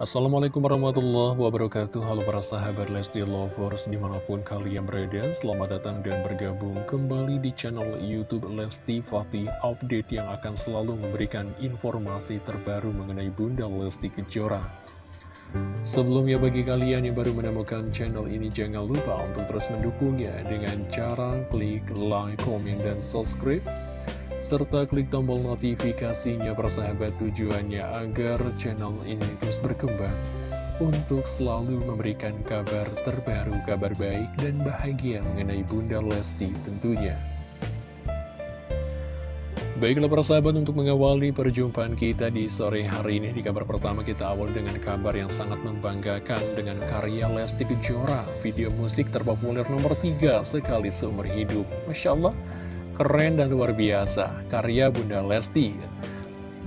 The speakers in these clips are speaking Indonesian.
Assalamualaikum warahmatullahi wabarakatuh. Halo para sahabat Lesti Lovers Di mana pun kalian berada Selamat datang dan bergabung kembali di channel Youtube Lesti Fatih. Update yang akan selalu memberikan informasi terbaru mengenai Bunda Lesti Kejora. Sebelumnya bagi kalian yang baru menemukan channel ini Jangan lupa untuk terus mendukungnya Dengan cara klik like, komen, dan subscribe serta klik tombol notifikasinya persahabat tujuannya agar channel ini terus berkembang untuk selalu memberikan kabar terbaru, kabar baik dan bahagia mengenai Bunda Lesti tentunya. Baiklah persahabat untuk mengawali perjumpaan kita di sore hari ini Di kabar pertama kita awal dengan kabar yang sangat membanggakan Dengan karya Lesti Kejora. Video musik terpopuler nomor 3 sekali seumur hidup. Masya Allah keren dan luar biasa karya Bunda Lesti.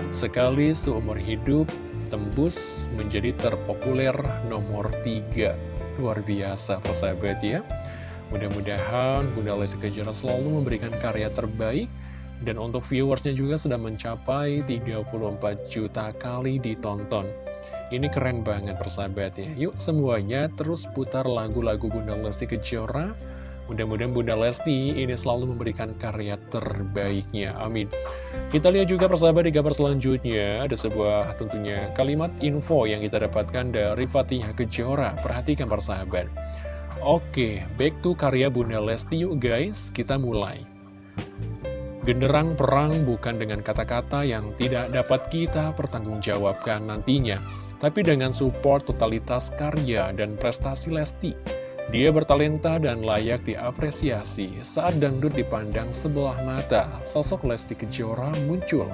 Sekali seumur hidup tembus menjadi terpopuler nomor 3. Luar biasa persahabat ya. Mudah-mudahan Bunda Lesti Kejora selalu memberikan karya terbaik dan untuk viewersnya juga sudah mencapai 34 juta kali ditonton. Ini keren banget persahabat ya. Yuk semuanya terus putar lagu-lagu Bunda Lesti Kejora Mudah-mudahan Bunda Lesti ini selalu memberikan karya terbaiknya. Amin. Kita lihat juga persahabat di gambar selanjutnya. Ada sebuah tentunya kalimat info yang kita dapatkan dari Fatihah Kejora. Perhatikan persahabat. Oke, back to karya Bunda Lesti yuk guys. Kita mulai. Genderang perang bukan dengan kata-kata yang tidak dapat kita pertanggungjawabkan nantinya, tapi dengan support totalitas karya dan prestasi Lesti dia bertalenta dan layak diapresiasi saat dangdut dipandang sebelah mata. Sosok Lesti Kejora muncul,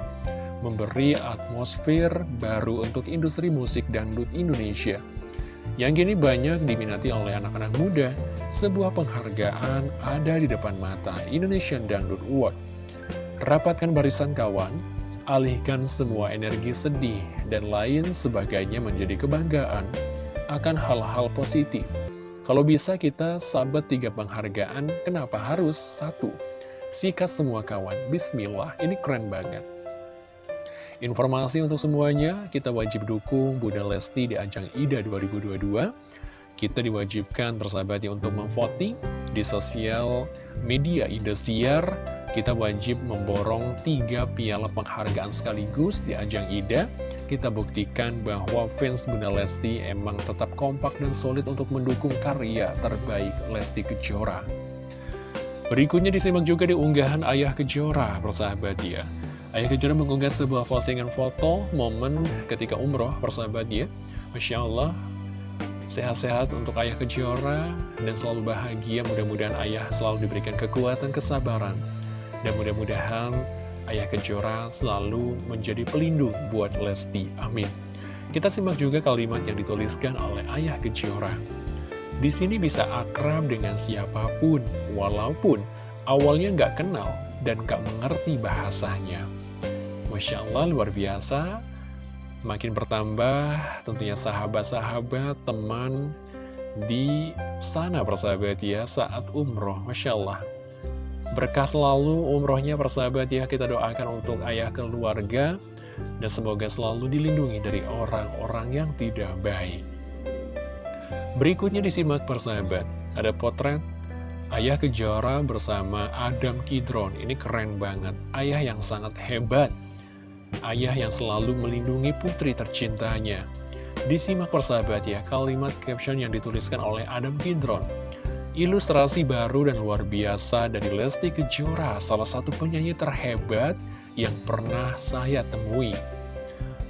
memberi atmosfer baru untuk industri musik dangdut Indonesia. Yang kini banyak diminati oleh anak-anak muda, sebuah penghargaan ada di depan mata Indonesian Dangdut Award. Rapatkan barisan kawan, alihkan semua energi sedih dan lain sebagainya menjadi kebanggaan akan hal-hal positif kalau bisa kita sahabat tiga penghargaan, kenapa harus satu? Sikat semua kawan, bismillah, ini keren banget. Informasi untuk semuanya, kita wajib dukung Bunda Lesti di ajang IDA 2022. Kita diwajibkan bersahabatnya untuk memvoting di sosial media Indosiar. Kita wajib memborong tiga piala penghargaan sekaligus di ajang IDA kita buktikan bahwa fans Bunda Lesti emang tetap kompak dan solid untuk mendukung karya terbaik Lesti Kejora. Berikutnya disimak juga di unggahan Ayah Kejora, persahabat ya. Ayah Kejora mengunggah sebuah postingan foto momen ketika umroh, persahabat ya. Masya Allah, sehat-sehat untuk Ayah Kejora dan selalu bahagia. Mudah-mudahan Ayah selalu diberikan kekuatan, kesabaran. Dan mudah-mudahan Ayah Kejora selalu menjadi pelindung buat Lesti. Amin. Kita simak juga kalimat yang dituliskan oleh Ayah Kejora. Di sini bisa akrab dengan siapa pun, walaupun awalnya nggak kenal dan nggak mengerti bahasanya. Masya Allah, luar biasa. Makin bertambah tentunya sahabat-sahabat, teman di sana persahabat ya saat umroh. Masya Allah, Berkah selalu umrohnya persahabat ya kita doakan untuk ayah keluarga dan semoga selalu dilindungi dari orang-orang yang tidak baik. Berikutnya disimak persahabat, ada potret Ayah Kejora bersama Adam Kidron, ini keren banget, ayah yang sangat hebat, ayah yang selalu melindungi putri tercintanya. Disimak persahabat ya, kalimat caption yang dituliskan oleh Adam Kidron. Ilustrasi baru dan luar biasa dari Lesti Kejora, salah satu penyanyi terhebat yang pernah saya temui.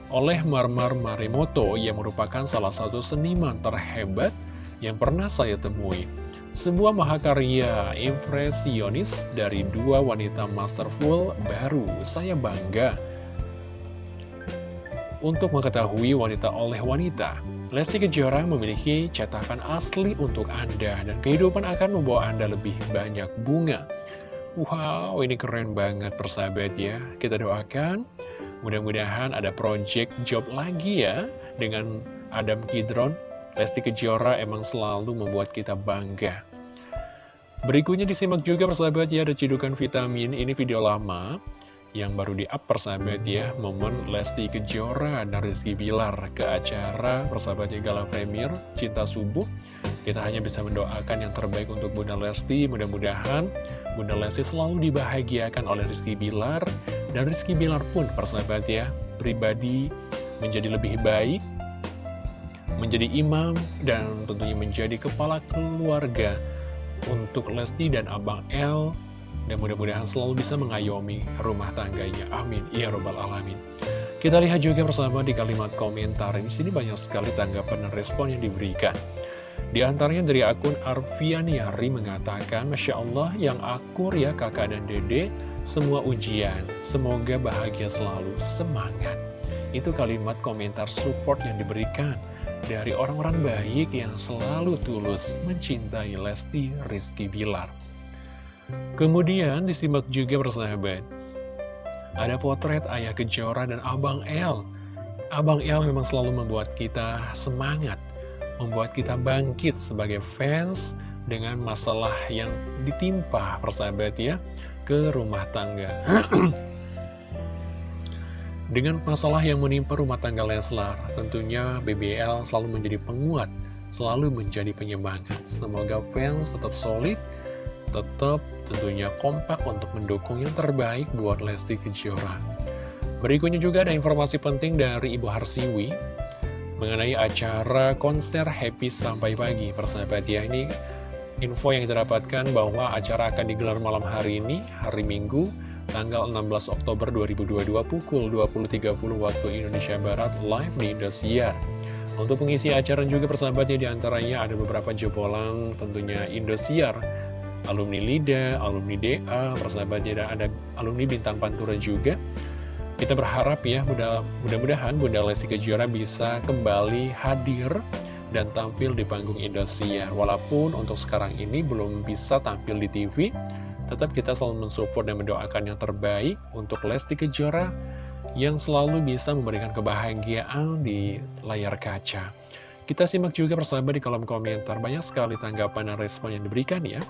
Oleh Marmar Marimoto yang merupakan salah satu seniman terhebat yang pernah saya temui. Sebuah mahakarya impresionis dari dua wanita masterful baru, saya bangga untuk mengetahui wanita oleh wanita, Lesti Kejora memiliki cetakan asli untuk Anda dan kehidupan akan membawa Anda lebih banyak bunga. Wow, ini keren banget persahabat ya. Kita doakan mudah-mudahan ada project job lagi ya dengan Adam Kidron. Lesti Kejora emang selalu membuat kita bangga. Berikutnya disimak juga persahabat ya, ada cidukan vitamin, ini video lama yang baru di up persahabat ya. Momen Lesti Kejora dan Rizky Bilar ke acara persahabatnya Gala Premier Cinta Subuh. Kita hanya bisa mendoakan yang terbaik untuk Bunda Lesti. Mudah-mudahan Bunda Lesti selalu dibahagiakan oleh Rizky Bilar. Dan Rizky Bilar pun persahabat ya Pribadi menjadi lebih baik Menjadi imam dan tentunya menjadi kepala keluarga Untuk Lesti dan Abang L dan mudah-mudahan selalu bisa mengayomi rumah tangganya. Amin. Ya Robbal Alamin. Kita lihat juga bersama di kalimat komentar. Di sini banyak sekali tanggapan dan respon yang diberikan. Di antaranya dari akun Arfianiari mengatakan, Masya Allah yang akur ya kakak dan dede, semua ujian, semoga bahagia selalu, semangat. Itu kalimat komentar support yang diberikan dari orang-orang baik yang selalu tulus mencintai Lesti Rizky Bilar. Kemudian disimak juga bersahabat Ada potret Ayah Kejora dan Abang El. Abang El memang selalu membuat kita semangat Membuat kita bangkit sebagai fans Dengan masalah yang ditimpa persahabat ya Ke rumah tangga. Dengan masalah yang menimpa rumah tangga Leslar Tentunya BBL selalu menjadi penguat Selalu menjadi penyemangat. Semoga fans tetap solid Tetap tentunya kompak untuk mendukung yang terbaik buat Lesti Kejora. Berikutnya juga ada informasi penting dari Ibu Harsiwi mengenai acara konser Happy Sampai Pagi. Persahabat ya, ini info yang kita dapatkan bahwa acara akan digelar malam hari ini, hari Minggu, tanggal 16 Oktober 2022 pukul 20.30 waktu Indonesia Barat live di Indosiar. Untuk pengisi acara juga persahabatnya di antaranya ada beberapa jebolan tentunya Indosiar alumni LIDA, alumni DA, persahabatnya dan ada alumni Bintang Pantura juga. Kita berharap ya, mudah-mudahan Bunda Lesti Kejora bisa kembali hadir dan tampil di panggung Indosiar. Walaupun untuk sekarang ini belum bisa tampil di TV, tetap kita selalu mensupport dan mendoakan yang terbaik untuk Lesti Kejora yang selalu bisa memberikan kebahagiaan di layar kaca. Kita simak juga persahabat di kolom komentar, banyak sekali tanggapan dan respon yang diberikan ya.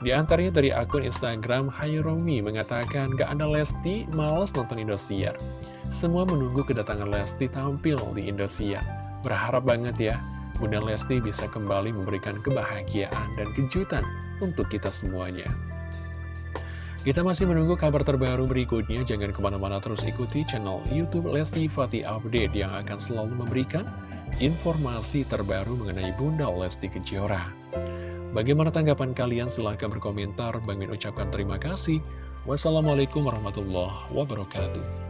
Di antaranya dari akun Instagram Hayromi mengatakan gak ada Lesti, males nonton Indosiar. Semua menunggu kedatangan Lesti tampil di Indosiar. Berharap banget ya, Bunda Lesti bisa kembali memberikan kebahagiaan dan kejutan untuk kita semuanya. Kita masih menunggu kabar terbaru berikutnya, jangan ke mana-mana terus ikuti channel Youtube Lesti Fatih Update yang akan selalu memberikan informasi terbaru mengenai Bunda Lesti Kejora. Bagaimana tanggapan kalian? Silahkan berkomentar. Bang Min ucapkan terima kasih. Wassalamualaikum warahmatullahi wabarakatuh.